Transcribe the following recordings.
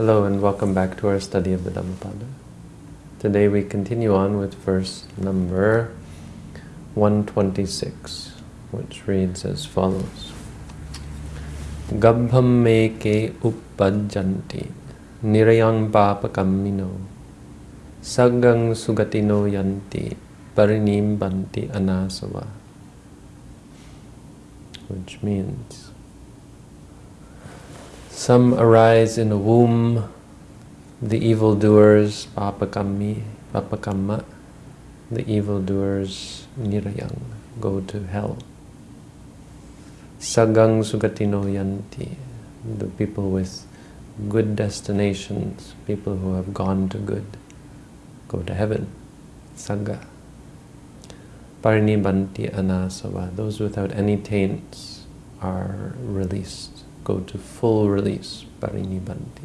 Hello and welcome back to our study of the Dhammapada. Today we continue on with verse number 126, which reads as follows. Gabham meke uppajjanti nirayang sagang sugatino yanti parinibbanti anasava which means some arise in a womb, the evildoers, papakami, papakamma, the evildoers, nirayang, go to hell. Sagang sugatino yanti, the people with good destinations, people who have gone to good, go to heaven. Sangha. Parinibbanti anasava, those without any taints are released go to full release, parinibbanti.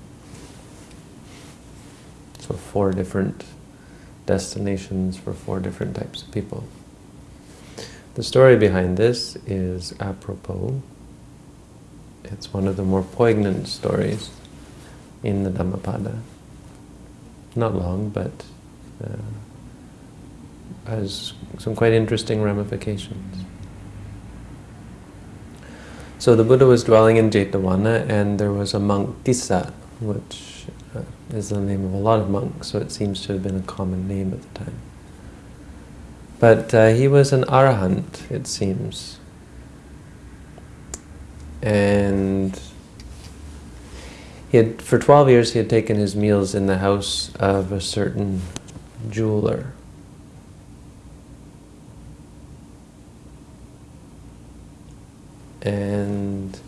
So four different destinations for four different types of people. The story behind this is apropos. It's one of the more poignant stories in the Dhammapada. Not long, but uh, has some quite interesting ramifications. So the Buddha was dwelling in Jetavana and there was a monk, Tissa, which uh, is the name of a lot of monks, so it seems to have been a common name at the time. But uh, he was an arahant, it seems. And he had, for 12 years he had taken his meals in the house of a certain jeweler. And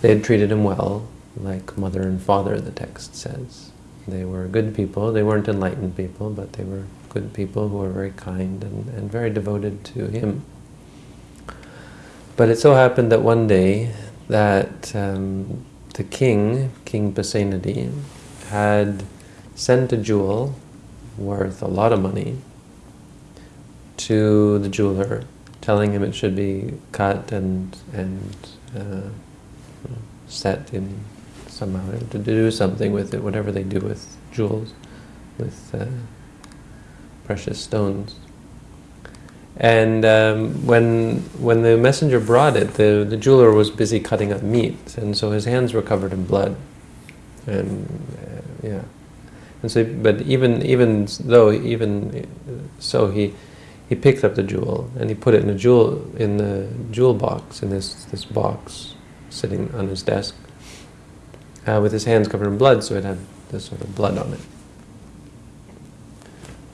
they had treated him well, like mother and father, the text says. They were good people. They weren't enlightened people, but they were good people who were very kind and, and very devoted to him. But it so happened that one day that um, the king, King Pasenadi, had sent a jewel worth a lot of money to the jeweler telling him it should be cut and and uh, set in somehow to do something with it, whatever they do with jewels, with uh, precious stones. And um, when when the messenger brought it, the the jeweler was busy cutting up meat, and so his hands were covered in blood, and uh, yeah, and so but even even though even so he he picked up the jewel and he put it in a jewel in the jewel box in this this box sitting on his desk uh, with his hands covered in blood, so it had this sort of blood on it,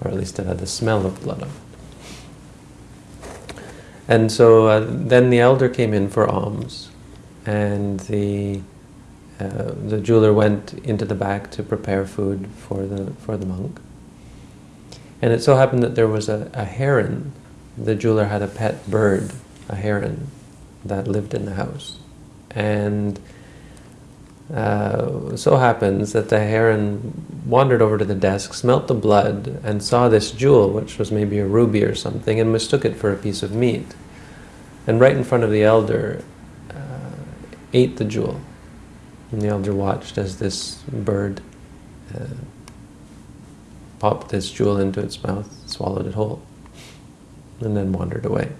or at least it had the smell of blood on it. And so uh, then the elder came in for alms, and the uh, the jeweler went into the back to prepare food for the for the monk. And it so happened that there was a, a heron. The jeweler had a pet bird, a heron, that lived in the house. And uh, so happens that the heron wandered over to the desk, smelt the blood, and saw this jewel, which was maybe a ruby or something, and mistook it for a piece of meat. And right in front of the elder, uh, ate the jewel. And the elder watched as this bird uh, popped this jewel into its mouth, swallowed it whole, and then wandered away.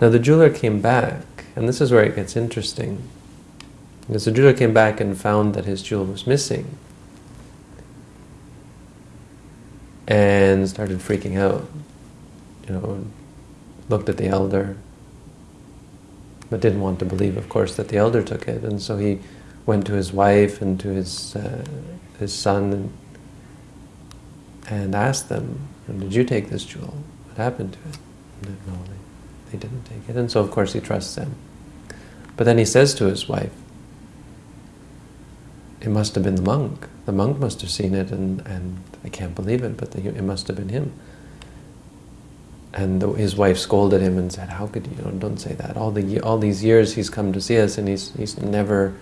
Now the jeweler came back, and this is where it gets interesting. Because the jeweler came back and found that his jewel was missing. And started freaking out. You know, looked at the elder, but didn't want to believe, of course, that the elder took it. And so he went to his wife and to his uh, his son and, and asked them, did you take this jewel? What happened to it? no, they, they didn't take it. And so, of course, he trusts them. But then he says to his wife, it must have been the monk. The monk must have seen it, and, and I can't believe it, but the, it must have been him. And the, his wife scolded him and said, how could you, you know, don't say that. All, the, all these years he's come to see us, and he's, he's never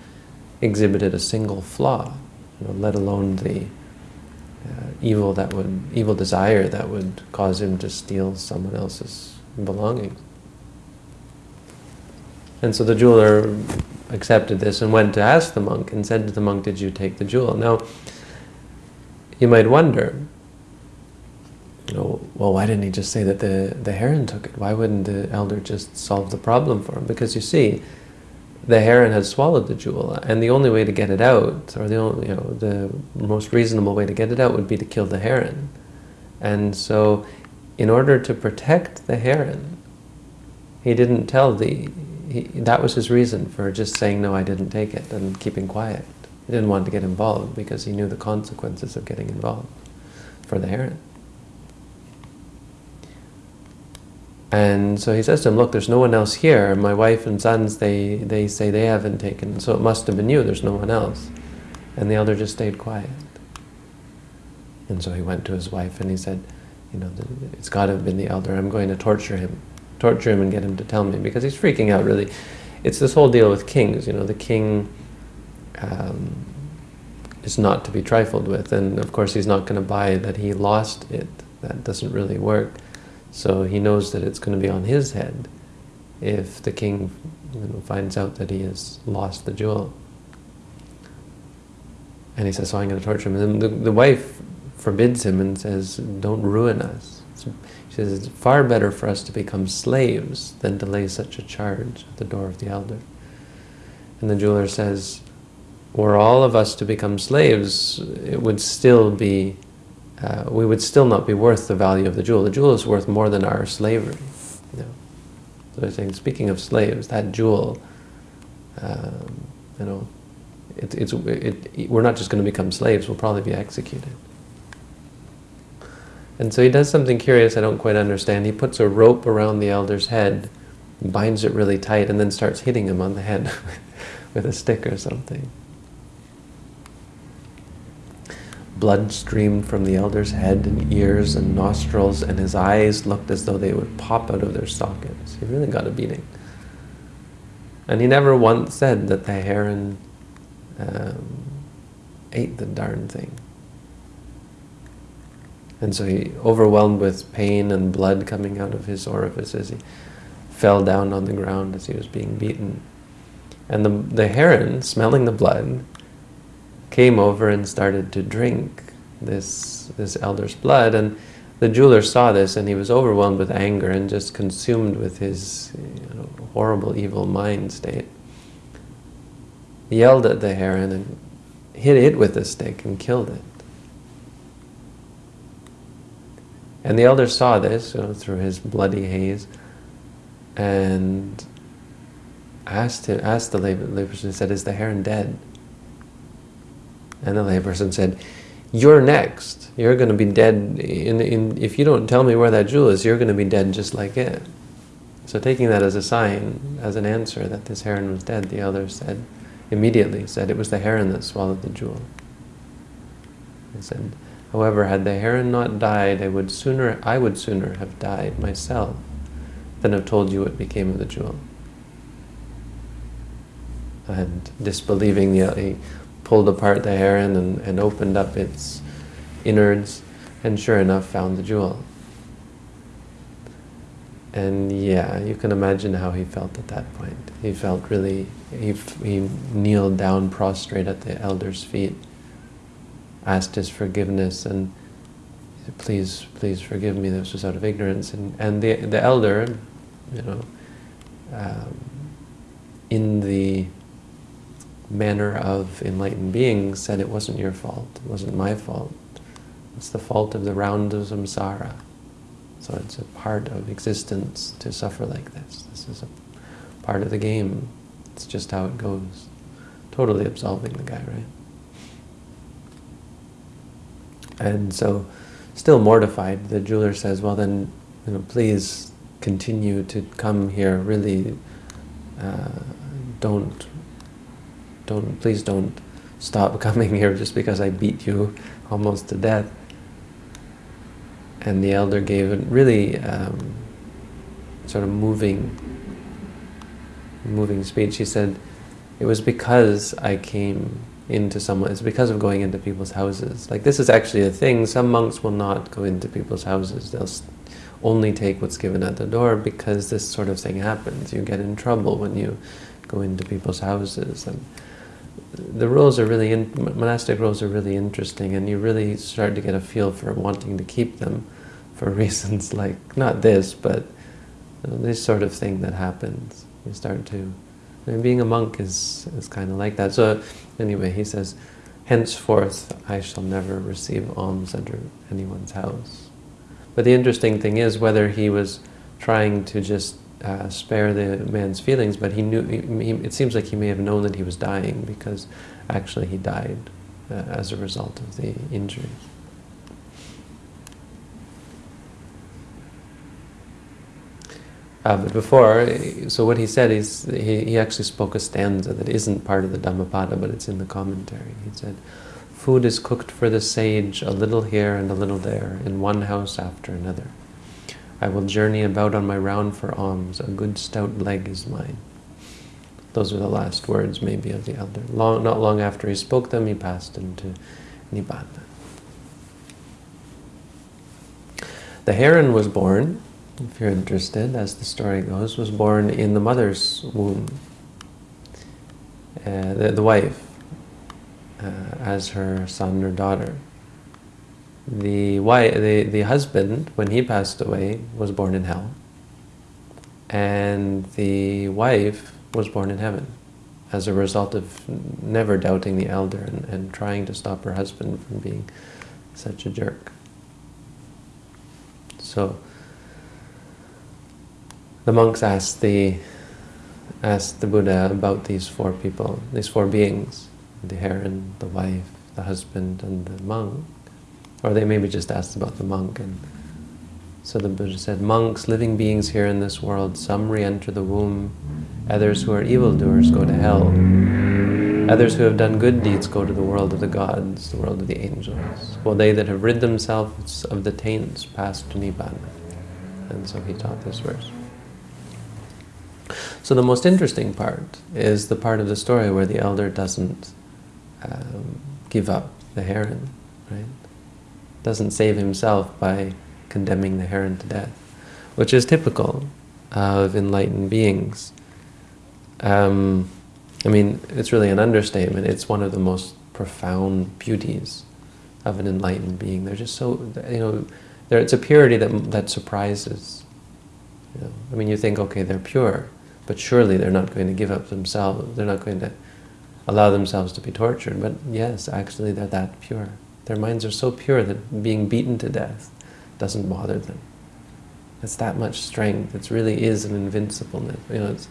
exhibited a single flaw, you know, let alone the uh, evil that would evil desire that would cause him to steal someone else's belongings. And so the jeweler accepted this and went to ask the monk and said to the monk, did you take the jewel? Now, you might wonder, you know, well, why didn't he just say that the, the heron took it? Why wouldn't the elder just solve the problem for him? Because you see, the heron had swallowed the jewel, and the only way to get it out, or the only, you know, the most reasonable way to get it out would be to kill the heron. And so, in order to protect the heron, he didn't tell the, he, that was his reason for just saying, no, I didn't take it, and keeping quiet. He didn't want to get involved because he knew the consequences of getting involved for the heron. And so he says to him, look, there's no one else here. My wife and sons, they, they say they haven't taken, so it must have been you, there's no one else. And the elder just stayed quiet. And so he went to his wife and he said, you know, it's got to have been the elder. I'm going to torture him, torture him and get him to tell me, because he's freaking out, really. It's this whole deal with kings, you know, the king um, is not to be trifled with, and of course he's not going to buy that he lost it. That doesn't really work. So he knows that it's going to be on his head if the king you know, finds out that he has lost the jewel. And he says, so I'm going to torture him. And the, the wife forbids him and says, don't ruin us. she says, it's far better for us to become slaves than to lay such a charge at the door of the elder. And the jeweler says, were all of us to become slaves, it would still be uh, we would still not be worth the value of the jewel. The jewel is worth more than our slavery. You know? So they're saying, speaking of slaves, that jewel, um, you know, it, it's, it, it, we're not just going to become slaves, we'll probably be executed. And so he does something curious I don't quite understand. He puts a rope around the elder's head, binds it really tight, and then starts hitting him on the head with a stick or something. Blood streamed from the elder's head and ears and nostrils, and his eyes looked as though they would pop out of their sockets. He really got a beating. And he never once said that the heron um, ate the darn thing. And so he, overwhelmed with pain and blood coming out of his orifices, he fell down on the ground as he was being beaten. And the, the heron, smelling the blood, came over and started to drink this, this elder's blood. And the jeweler saw this and he was overwhelmed with anger and just consumed with his you know, horrible, evil mind state. He yelled at the heron and hit it with a stick and killed it. And the elder saw this you know, through his bloody haze and asked, him, asked the layperson, said, is the heron dead? And the layperson said, you're next. You're going to be dead. In, in, if you don't tell me where that jewel is, you're going to be dead just like it. So taking that as a sign, as an answer that this heron was dead, the elder said, immediately said it was the heron that swallowed the jewel. He said, however, had the heron not died, I would sooner, I would sooner have died myself than have told you what became of the jewel. And disbelieving the, he pulled apart the heron and, and opened up its innards and sure enough found the jewel. And yeah, you can imagine how he felt at that point. He felt really, he, he kneeled down prostrate at the elder's feet, asked his forgiveness and please, please forgive me, this was out of ignorance. And, and the, the elder, you know, um, in the manner of enlightened beings said it wasn't your fault, it wasn't my fault. It's the fault of the round of samsara. So it's a part of existence to suffer like this. This is a part of the game. It's just how it goes. Totally absolving the guy, right? And so, still mortified, the jeweler says, well then, you know, please continue to come here, really uh, don't don't please don't stop coming here just because I beat you almost to death. And the elder gave a really um, sort of moving, moving speech. He said, it was because I came into someone, it's because of going into people's houses. Like this is actually a thing, some monks will not go into people's houses. They'll only take what's given at the door because this sort of thing happens. You get in trouble when you go into people's houses. And the rules are really, in, monastic rules are really interesting and you really start to get a feel for wanting to keep them for reasons like, not this, but this sort of thing that happens. You start to, being a monk is, is kind of like that. So anyway, he says, henceforth I shall never receive alms under anyone's house. But the interesting thing is whether he was trying to just uh, spare the man's feelings, but he knew. He, it seems like he may have known that he was dying because actually he died uh, as a result of the injuries. Uh, but before, so what he said is, he, he actually spoke a stanza that isn't part of the Dhammapada, but it's in the commentary. He said, Food is cooked for the sage, a little here and a little there, in one house after another. I will journey about on my round for alms, a good stout leg is mine. Those are the last words, maybe, of the elder. Long, not long after he spoke them, he passed into Nibbana. The heron was born if you're interested, as the story goes, was born in the mother's womb. Uh, the, the wife, uh, as her son or daughter. The, wife, the, the husband, when he passed away, was born in hell. And the wife was born in heaven as a result of never doubting the elder and, and trying to stop her husband from being such a jerk. So, the monks asked the asked the Buddha about these four people, these four beings, the heron, the wife, the husband, and the monk. Or they maybe just asked about the monk. And so the Buddha said, monks, living beings here in this world, some re-enter the womb, others who are evildoers go to hell, others who have done good deeds go to the world of the gods, the world of the angels, while they that have rid themselves of the taints pass to Nibbana. And so he taught this verse. So the most interesting part is the part of the story where the elder doesn't um, give up the heron, right? Doesn't save himself by condemning the heron to death, which is typical of enlightened beings. Um, I mean, it's really an understatement. It's one of the most profound beauties of an enlightened being. They're just so, you know, there it's a purity that, that surprises. You know? I mean, you think, okay, they're pure. But surely they're not going to give up themselves. They're not going to allow themselves to be tortured. But yes, actually they're that pure. Their minds are so pure that being beaten to death doesn't bother them. It's that much strength. It really is an invincibleness. You know, it's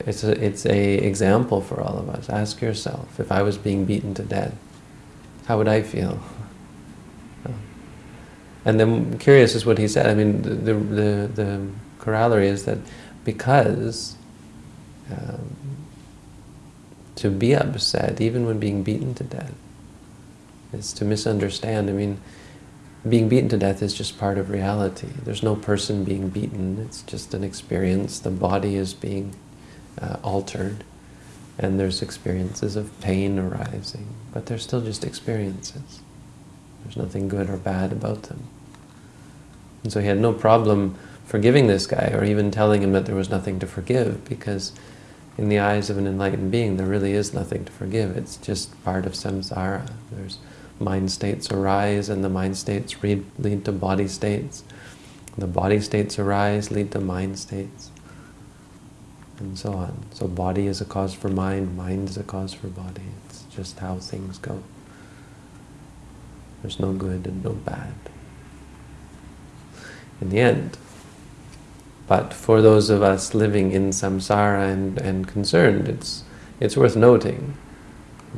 it's a, it's a example for all of us. Ask yourself, if I was being beaten to death, how would I feel? And then curious is what he said. I mean, the, the, the corollary is that because um, to be upset, even when being beaten to death, is to misunderstand. I mean, being beaten to death is just part of reality. There's no person being beaten. It's just an experience. The body is being uh, altered, and there's experiences of pain arising, but they're still just experiences. There's nothing good or bad about them. And so he had no problem forgiving this guy or even telling him that there was nothing to forgive because in the eyes of an enlightened being there really is nothing to forgive. It's just part of samsara. There's mind states arise and the mind states lead, to body states. The body states arise, lead to mind states and so on. So body is a cause for mind, mind is a cause for body. It's just how things go. There's no good and no bad. In the end, but for those of us living in samsara and, and concerned, it's, it's worth noting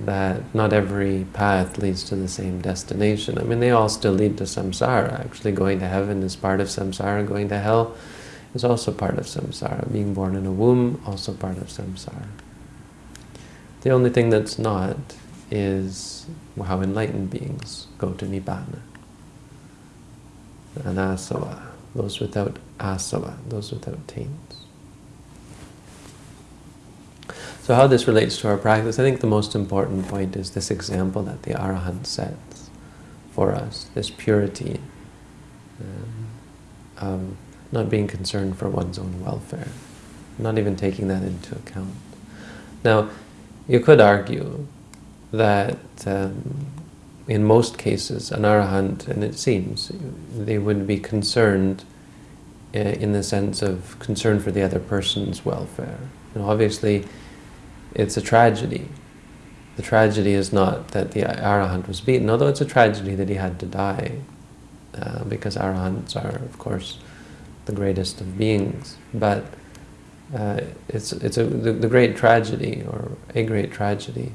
that not every path leads to the same destination. I mean, they all still lead to samsara. Actually, going to heaven is part of samsara. Going to hell is also part of samsara. Being born in a womb, also part of samsara. The only thing that's not is how enlightened beings go to Nibbana. Anasava, those without asava, those without taints. So how this relates to our practice, I think the most important point is this example that the Arahant sets for us, this purity um, of not being concerned for one's own welfare, not even taking that into account. Now, you could argue that um, in most cases, an arahant, and it seems, they would be concerned uh, in the sense of concern for the other person's welfare. And obviously, it's a tragedy. The tragedy is not that the arahant was beaten, although it's a tragedy that he had to die, uh, because arahants are, of course, the greatest of beings. But uh, it's it's a the, the, great tragedy, or a great tragedy,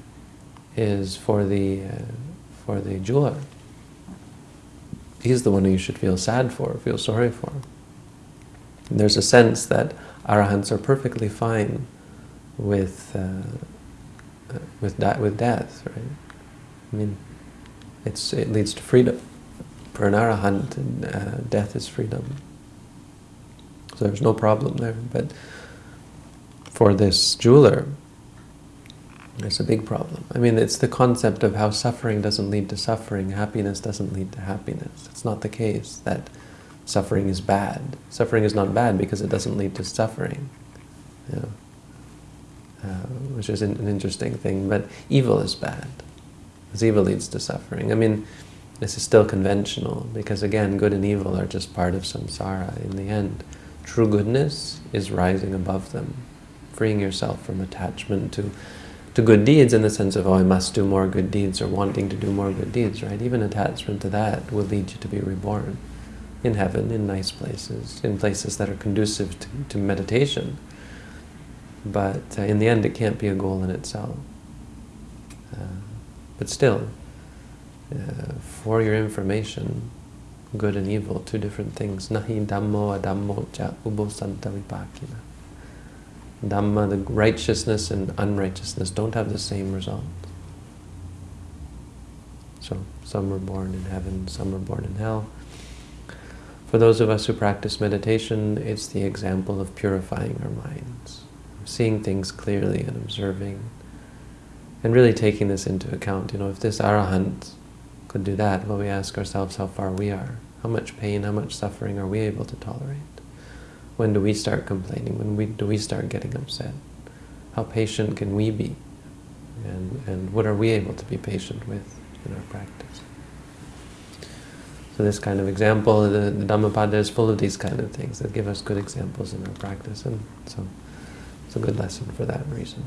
is for the uh, for the jeweler. He's the one who you should feel sad for, feel sorry for. And there's a sense that arahants are perfectly fine with uh, with with death, right? I mean, it's it leads to freedom. For an arahant, uh, death is freedom. So there's no problem there. But for this jeweler, there's a big problem. I mean, it's the concept of how suffering doesn't lead to suffering, happiness doesn't lead to happiness. It's not the case that suffering is bad. Suffering is not bad because it doesn't lead to suffering, uh, which is an, an interesting thing. But evil is bad, because evil leads to suffering. I mean, this is still conventional, because again, good and evil are just part of samsara in the end. True goodness is rising above them freeing yourself from attachment to to good deeds in the sense of, oh, I must do more good deeds or wanting to do more good deeds, right? Even attachment to that will lead you to be reborn in heaven, in nice places, in places that are conducive to, to meditation. But uh, in the end, it can't be a goal in itself. Uh, but still, uh, for your information, good and evil, two different things. Nahi dhammo adhammo cha ubo santa vipakina. Dhamma, the righteousness and unrighteousness don't have the same result. So some are born in heaven, some are born in hell. For those of us who practice meditation, it's the example of purifying our minds, seeing things clearly and observing, and really taking this into account. You know, if this arahant could do that, well, we ask ourselves how far we are. How much pain, how much suffering are we able to tolerate? When do we start complaining? When we, do we start getting upset? How patient can we be? And, and what are we able to be patient with in our practice? So this kind of example, the, the Dhammapada is full of these kind of things that give us good examples in our practice. And so it's a good lesson for that reason.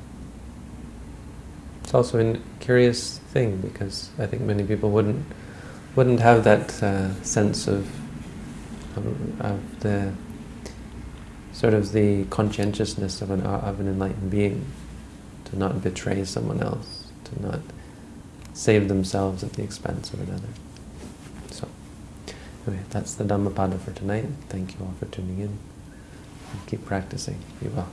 It's also a curious thing because I think many people wouldn't wouldn't have that uh, sense of, of, of the sort of the conscientiousness of an, of an enlightened being, to not betray someone else, to not save themselves at the expense of another. So, anyway, that's the Dhammapada for tonight. Thank you all for tuning in. Keep practicing. Be well.